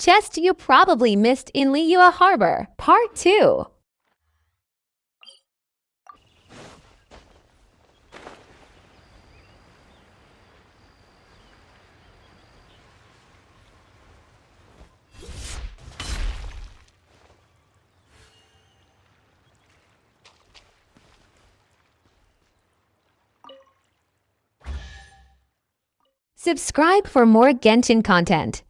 Chest you probably missed in Liyue Harbor, Part 2. Subscribe for more Genshin content.